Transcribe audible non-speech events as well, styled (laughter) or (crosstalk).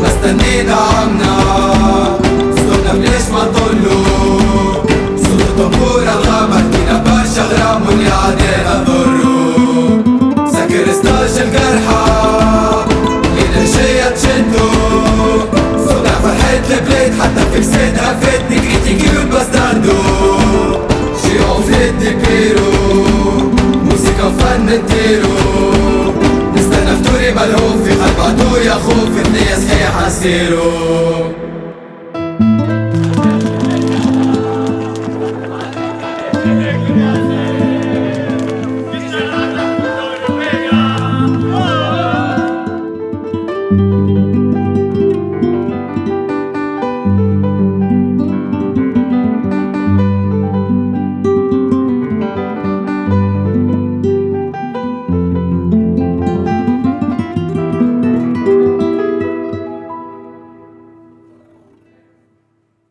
ما استنينا عمنا صوتنا بليش ما نطلو صوت الطنبور الغامر فينا برشا غرام واللي عادينا ضرو سكر ستاج القرحة. لينا الجاية تشدو صوتنا فرحة البلاد حتى في كسادها فاتني كريتيكي والباستاردو جيعو في الدبيرو موسيقى وفن نديرو. نستنى فطوري ملهوف في عدو يخوف النية صحيحة سيرو (laughs) Yeah.